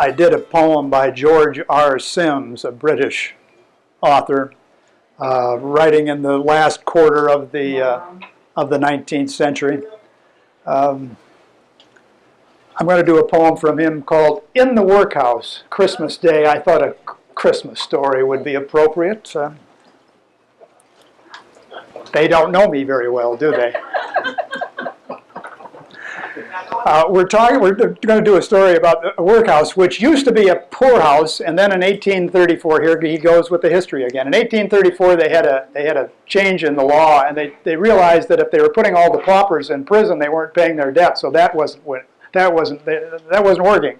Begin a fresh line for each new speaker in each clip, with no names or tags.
I did a poem by George R. Sims, a British author, uh, writing in the last quarter of the uh, of the 19th century. Um, I'm going to do a poem from him called "In the Workhouse." Christmas Day. I thought a Christmas story would be appropriate. Uh, they don't know me very well, do they? Uh, we're talking. We're going to do a story about a workhouse, which used to be a poorhouse, and then in 1834, here he goes with the history again. In 1834, they had a they had a change in the law, and they they realized that if they were putting all the paupers in prison, they weren't paying their debt. So that wasn't that wasn't that wasn't working.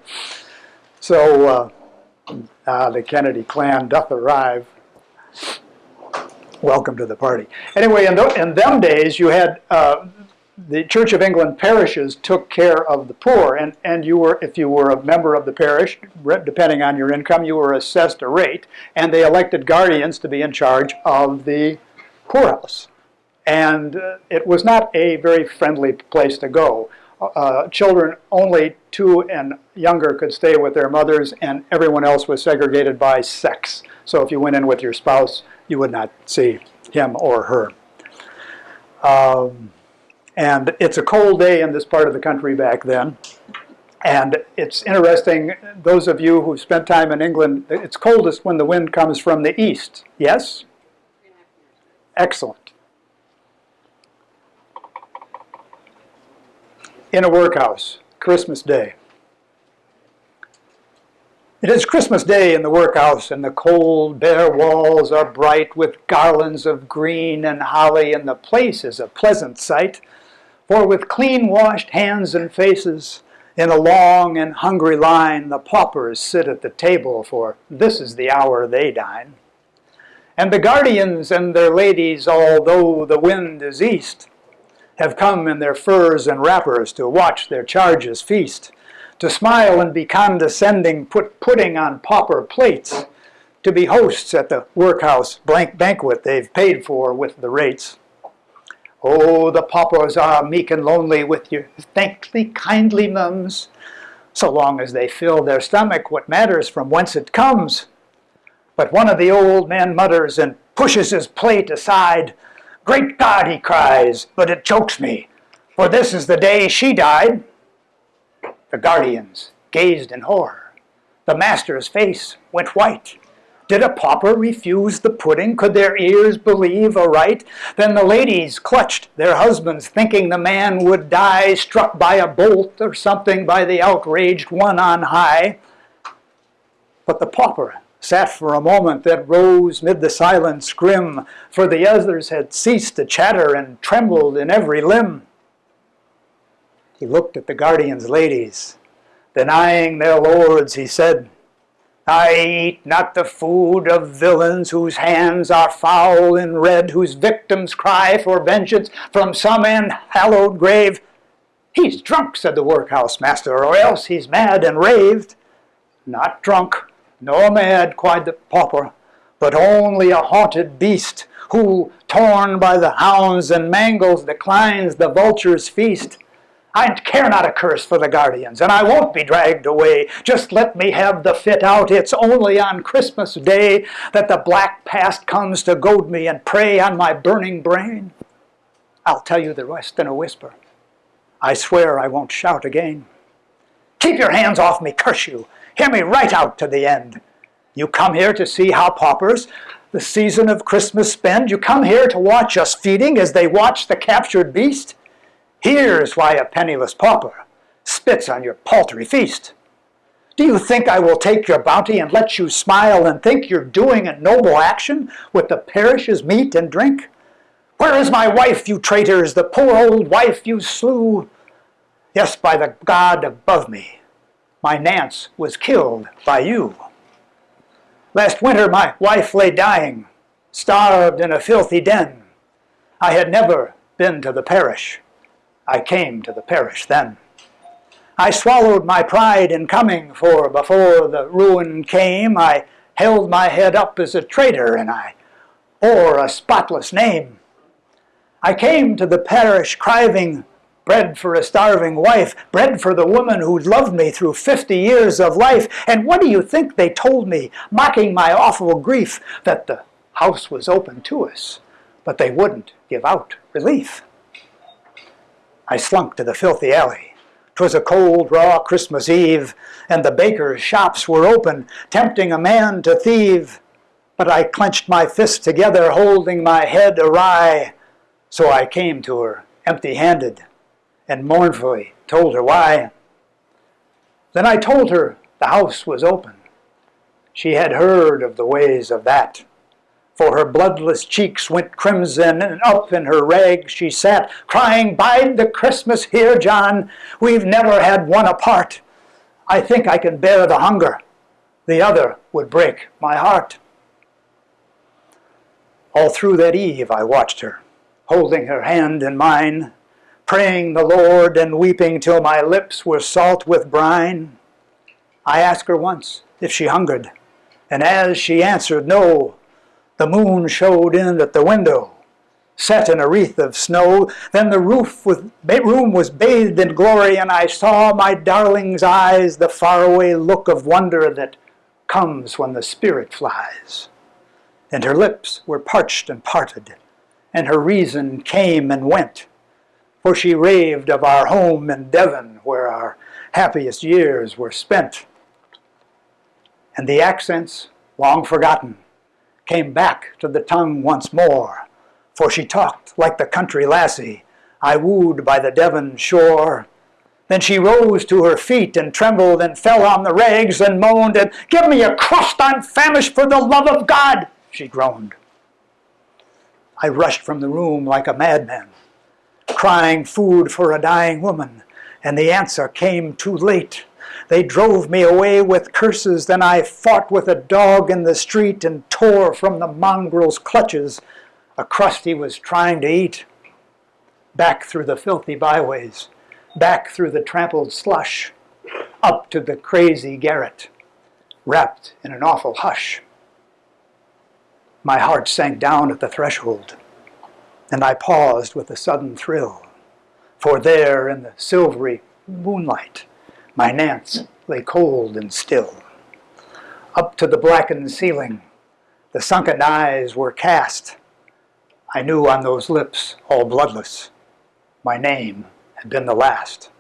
So uh, uh, the Kennedy clan doth arrive. Welcome to the party. Anyway, in, th in them days, you had uh, the Church of England parishes took care of the poor, and, and you were, if you were a member of the parish, depending on your income, you were assessed a rate, and they elected guardians to be in charge of the poorhouse. And uh, it was not a very friendly place to go. Uh, children only two and younger could stay with their mothers, and everyone else was segregated by sex. So if you went in with your spouse, you would not see him or her. Um, and it's a cold day in this part of the country back then. And it's interesting, those of you who've spent time in England, it's coldest when the wind comes from the east. Yes? Excellent. In a workhouse, Christmas Day. It is Christmas Day in the workhouse, and the cold, bare walls are bright with garlands of green and holly, and the place is a pleasant sight. For with clean-washed hands and faces, in a long and hungry line, the paupers sit at the table, for this is the hour they dine. And the guardians and their ladies, although the wind is east, have come in their furs and wrappers to watch their charges feast, to smile and be condescending, put pudding on pauper plates, to be hosts at the workhouse blank banquet they've paid for with the rates. Oh, the paupers are meek and lonely with your thankfully kindly mums. So long as they fill their stomach, what matters from whence it comes? But one of the old men mutters and pushes his plate aside. Great God, he cries, but it chokes me, for this is the day she died. The guardians gazed in horror. The master's face went white. Did a pauper refuse the pudding? Could their ears believe aright? Then the ladies clutched their husbands, thinking the man would die, struck by a bolt or something by the outraged one on high. But the pauper sat for a moment that rose mid the silence grim, for the others had ceased to chatter and trembled in every limb. He looked at the guardian's ladies. Denying their lords, he said, I eat not the food of villains whose hands are foul and red, whose victims cry for vengeance from some unhallowed grave. He's drunk, said the workhouse master, or else he's mad and raved. Not drunk, nor mad, cried the pauper, but only a haunted beast, who, torn by the hounds and mangles, declines the vulture's feast. I care not a curse for the guardians, and I won't be dragged away. Just let me have the fit out. It's only on Christmas Day that the black past comes to goad me and prey on my burning brain. I'll tell you the rest in a whisper. I swear I won't shout again. Keep your hands off me, curse you. Hear me right out to the end. You come here to see how paupers the season of Christmas spend. You come here to watch us feeding as they watch the captured beast. Here's why a penniless pauper spits on your paltry feast. Do you think I will take your bounty and let you smile and think you're doing a noble action with the parish's meat and drink? Where is my wife, you traitors, the poor old wife you slew? Yes, by the God above me, my Nance was killed by you. Last winter my wife lay dying, starved in a filthy den. I had never been to the parish. I came to the parish then. I swallowed my pride in coming, for before the ruin came, I held my head up as a traitor, and I bore a spotless name. I came to the parish crying, bread for a starving wife, bread for the woman who'd loved me through 50 years of life. And what do you think they told me, mocking my awful grief, that the house was open to us, but they wouldn't give out relief. I slunk to the filthy alley. 'Twas a cold, raw Christmas Eve, and the bakers' shops were open, tempting a man to thieve. But I clenched my fists together, holding my head awry. So I came to her, empty-handed, and mournfully told her why. Then I told her the house was open. She had heard of the ways of that. For her bloodless cheeks went crimson, and up in her rags she sat, crying, Bide the Christmas here, John. We've never had one apart. I think I can bear the hunger. The other would break my heart. All through that eve I watched her, holding her hand in mine, praying the Lord and weeping till my lips were salt with brine. I asked her once if she hungered, and as she answered no, the moon showed in at the window, set in a wreath of snow. Then the roof with, room was bathed in glory, and I saw my darling's eyes, the faraway look of wonder that comes when the spirit flies and her lips were parched and parted, and her reason came and went. For she raved of our home in Devon, where our happiest years were spent. And the accents, long forgotten, came back to the tongue once more, for she talked like the country lassie I wooed by the Devon shore. Then she rose to her feet and trembled and fell on the rags and moaned and, Give me a crust, I'm famished for the love of God! she groaned. I rushed from the room like a madman, crying food for a dying woman, and the answer came too late. They drove me away with curses, then I fought with a dog in the street and tore from the mongrel's clutches a crust he was trying to eat. Back through the filthy byways, back through the trampled slush, up to the crazy garret, wrapped in an awful hush. My heart sank down at the threshold, and I paused with a sudden thrill. For there in the silvery moonlight, my Nance lay cold and still. Up to the blackened ceiling, the sunken eyes were cast. I knew on those lips, all bloodless, my name had been the last.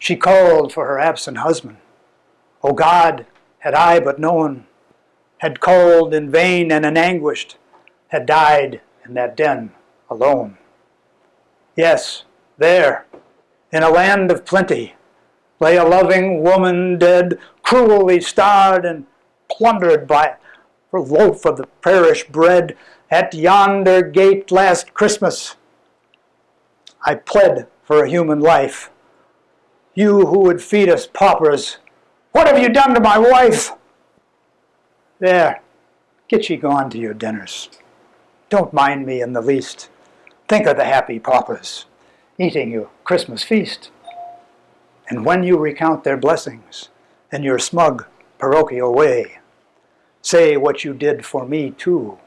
She called for her absent husband. Oh God, had I but known had called in vain and in anguished, had died in that den alone. Yes, there, in a land of plenty, lay a loving woman dead, cruelly starved and plundered by her loaf of the parish bread at yonder gate last Christmas. I pled for a human life. You who would feed us paupers, what have you done to my wife? There, get ye gone to your dinners. Don't mind me in the least. Think of the happy paupers eating your Christmas feast. And when you recount their blessings in your smug parochial way, say what you did for me too,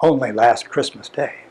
only last Christmas Day.